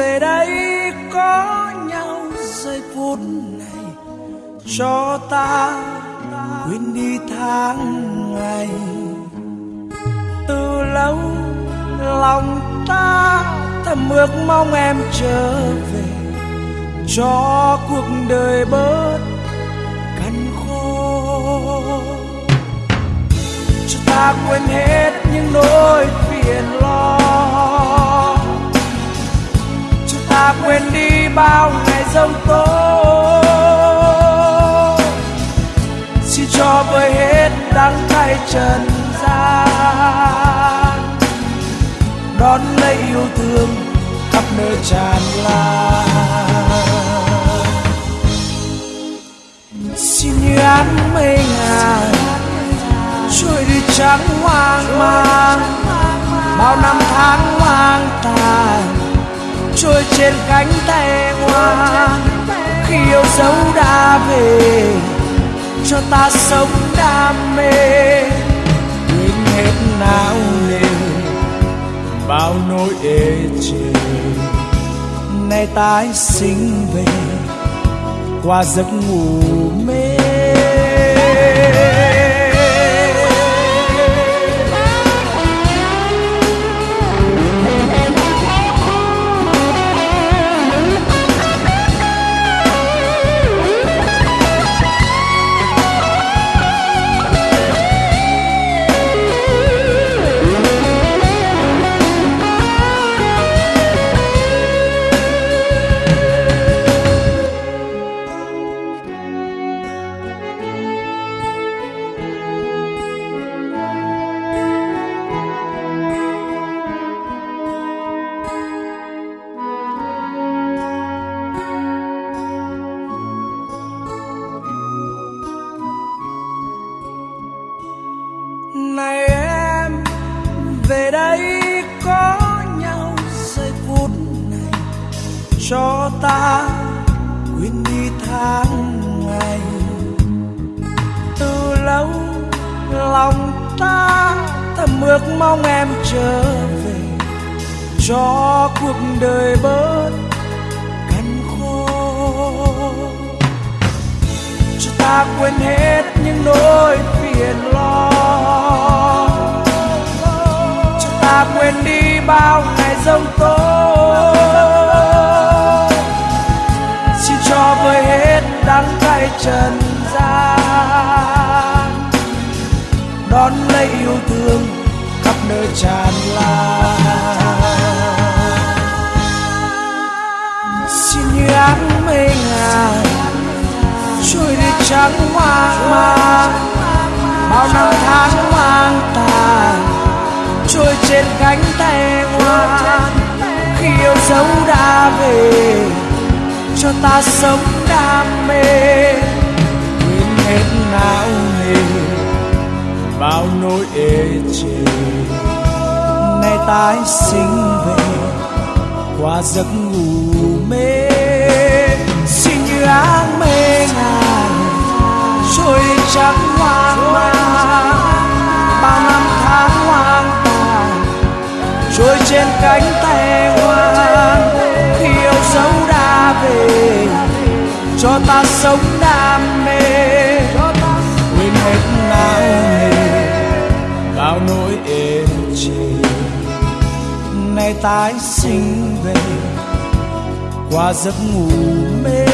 về đây có nhau giây phút này, cho ta quên đi tháng ngày. Từ lâu lòng ta thầm ước mong em trở về, cho cuộc đời bớt cằn khổ cho ta quên hết những nỗi phiền lo bao ngày giông tố. Xin cho vơi hết đắng cay trần gian, đón lấy yêu thương khắp nơi tràn lan. Xin như án mây ngàn, trôi đi trắng hoang mang. Trên cánh tay hoa khi yêu dấu đã về, cho ta sống đam mê. Quên hết não nề, bao nỗi ê chề. Nay tái sinh về, qua giấc ngủ mê. Cho ta quên đi tháng ngày. Từ lâu lòng ta thầm ước mong em trở về. Cho cuộc đời bớt cằn khô. Cho ta quên hết những nỗi phiền lo. Cho ta quên đi cõi trần gian, đón lấy yêu thương khắp nơi tràn lan. Xin như áng mây ngàn, trôi đi trắng hoang mang. Bao năm tháng hoang tàn, trôi trên cánh tay ngoan. Khi yêu dấu đã về, cho ta sống đam mê. Bao nỗi ê chề. Nay tái sinh về, qua giấc ngủ mê. Xin như áng mây ngàn trôi trắng tái sinh về. Qua giấc ngủ mê